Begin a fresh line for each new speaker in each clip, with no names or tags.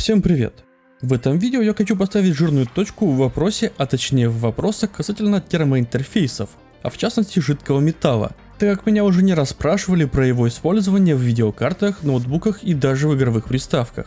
Всем привет! В этом видео я хочу поставить жирную точку в вопросе, а точнее в вопросах касательно термоинтерфейсов, а в частности жидкого металла, так как меня уже не раз спрашивали про его использование в видеокартах, ноутбуках и даже в игровых приставках.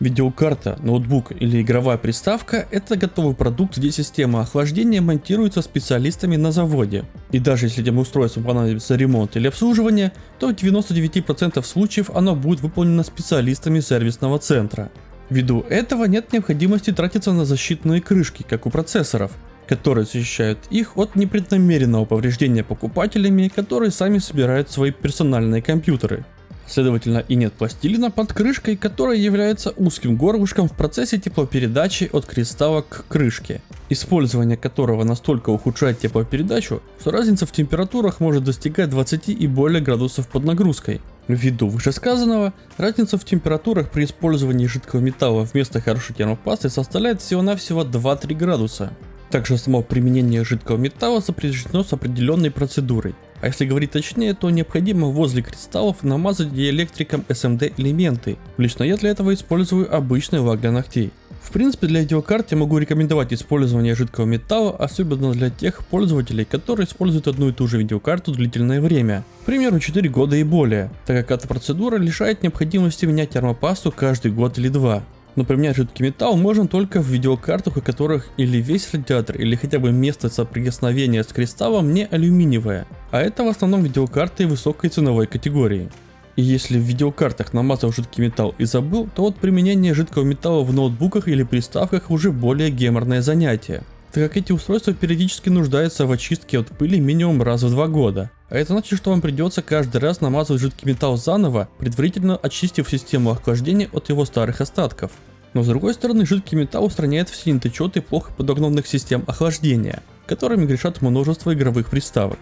Видеокарта, ноутбук или игровая приставка – это готовый продукт, где система охлаждения монтируется специалистами на заводе. И даже если этим устройством понадобится ремонт или обслуживание, то в 99% случаев оно будет выполнено специалистами сервисного центра. Ввиду этого нет необходимости тратиться на защитные крышки, как у процессоров, которые защищают их от непреднамеренного повреждения покупателями, которые сами собирают свои персональные компьютеры. Следовательно и нет пластилина под крышкой, которая является узким горлышком в процессе теплопередачи от кристалла к крышке, использование которого настолько ухудшает теплопередачу, что разница в температурах может достигать 20 и более градусов под нагрузкой. Ввиду вышесказанного, разница в температурах при использовании жидкого металла вместо хорошей термопасты составляет всего-навсего 2-3 градуса. Также само применение жидкого металла сопряжено с определенной процедурой. А если говорить точнее, то необходимо возле кристаллов намазать диэлектриком SMD элементы. Лично я для этого использую обычный лак для ногтей. В принципе для видеокарт я могу рекомендовать использование жидкого металла, особенно для тех пользователей, которые используют одну и ту же видеокарту длительное время, к примеру 4 года и более, так как эта процедура лишает необходимости менять термопасту каждый год или два. Но применять жидкий металл можно только в видеокартах, у которых или весь радиатор, или хотя бы место соприкосновения с кристаллом не алюминиевое, а это в основном видеокарты высокой ценовой категории. И если в видеокартах намазал жидкий металл и забыл, то вот применение жидкого металла в ноутбуках или приставках уже более геморное занятие, так как эти устройства периодически нуждаются в очистке от пыли минимум раз в два года. А это значит, что вам придется каждый раз намазывать жидкий металл заново, предварительно очистив систему охлаждения от его старых остатков. Но с другой стороны, жидкий металл устраняет все недочеты плохо подогнанных систем охлаждения, которыми грешат множество игровых приставок.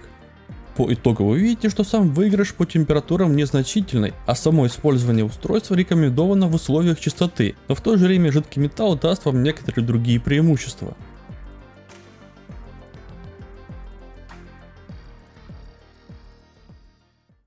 По итогу вы видите, что сам выигрыш по температурам незначительный, а само использование устройства рекомендовано в условиях чистоты, но в то же время жидкий металл даст вам некоторые другие преимущества.